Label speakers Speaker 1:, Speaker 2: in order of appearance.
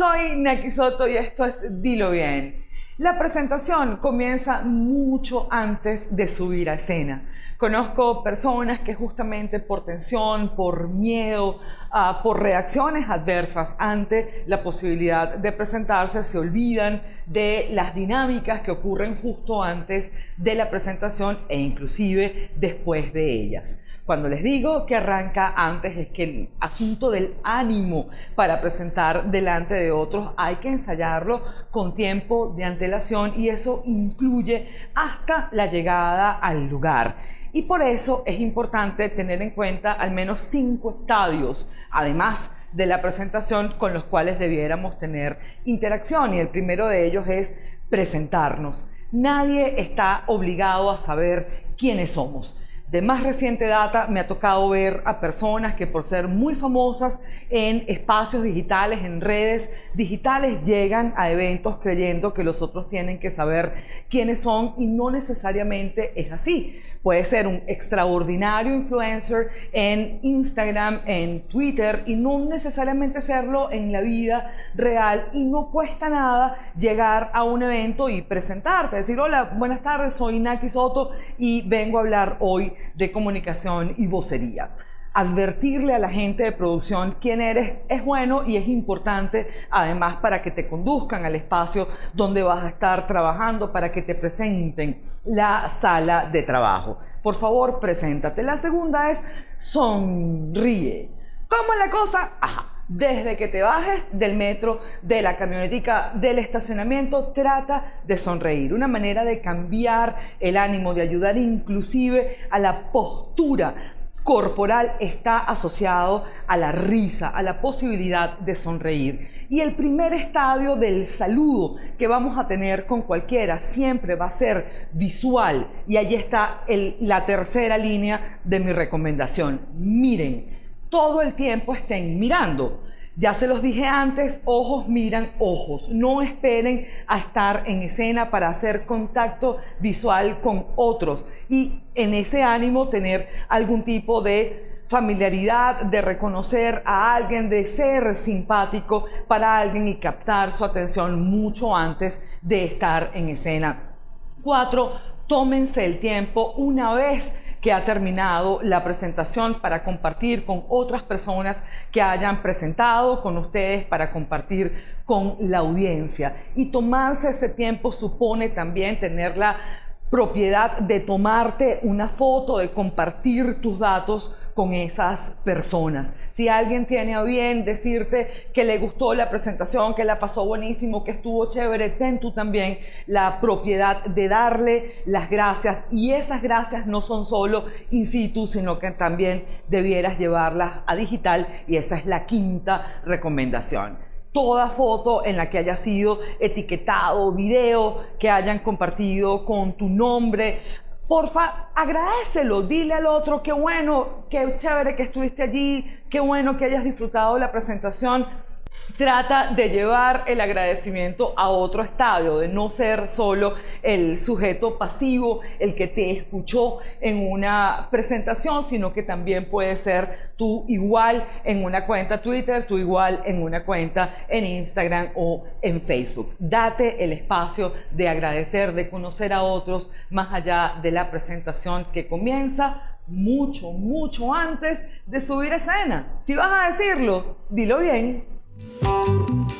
Speaker 1: Soy Naki Soto y esto es Dilo Bien. La presentación comienza mucho antes de subir a escena. Conozco personas que justamente por tensión, por miedo, uh, por reacciones adversas ante la posibilidad de presentarse, se olvidan de las dinámicas que ocurren justo antes de la presentación e inclusive después de ellas. Cuando les digo que arranca antes es que el asunto del ánimo para presentar delante de otros hay que ensayarlo con tiempo de antelación y eso incluye hasta la llegada al lugar. Y por eso es importante tener en cuenta al menos cinco estadios, además de la presentación con los cuales debiéramos tener interacción. Y el primero de ellos es presentarnos. Nadie está obligado a saber quiénes somos. De más reciente data me ha tocado ver a personas que por ser muy famosas en espacios digitales, en redes digitales, llegan a eventos creyendo que los otros tienen que saber quiénes son y no necesariamente es así. Puede ser un extraordinario influencer en Instagram, en Twitter y no necesariamente serlo en la vida real y no cuesta nada llegar a un evento y presentarte, decir hola, buenas tardes, soy Naki Soto y vengo a hablar hoy de comunicación y vocería advertirle a la gente de producción quién eres es bueno y es importante además para que te conduzcan al espacio donde vas a estar trabajando, para que te presenten la sala de trabajo. Por favor, preséntate. La segunda es sonríe. ¿Cómo es la cosa? Ajá. Desde que te bajes del metro, de la camionetica, del estacionamiento, trata de sonreír. Una manera de cambiar el ánimo, de ayudar inclusive a la postura corporal está asociado a la risa, a la posibilidad de sonreír. Y el primer estadio del saludo que vamos a tener con cualquiera siempre va a ser visual. Y allí está la tercera línea de mi recomendación. Miren, todo el tiempo estén mirando. Ya se los dije antes, ojos miran ojos. No esperen a estar en escena para hacer contacto visual con otros y en ese ánimo tener algún tipo de familiaridad, de reconocer a alguien, de ser simpático para alguien y captar su atención mucho antes de estar en escena. Cuatro, tómense el tiempo una vez que ha terminado la presentación para compartir con otras personas que hayan presentado con ustedes, para compartir con la audiencia. Y tomarse ese tiempo supone también tener la propiedad de tomarte una foto, de compartir tus datos con esas personas. Si alguien tiene a bien decirte que le gustó la presentación, que la pasó buenísimo, que estuvo chévere, ten tú también la propiedad de darle las gracias. Y esas gracias no son solo in situ, sino que también debieras llevarlas a digital. Y esa es la quinta recomendación toda foto en la que haya sido etiquetado, video que hayan compartido con tu nombre, porfa, agradecelo, dile al otro, qué bueno, qué chévere que estuviste allí, qué bueno que hayas disfrutado la presentación trata de llevar el agradecimiento a otro estadio, de no ser solo el sujeto pasivo, el que te escuchó en una presentación, sino que también puede ser tú igual en una cuenta Twitter, tú igual en una cuenta en Instagram o en Facebook. Date el espacio de agradecer, de conocer a otros más allá de la presentación que comienza mucho, mucho antes de subir a escena. Si vas a decirlo, dilo bien. Thank you.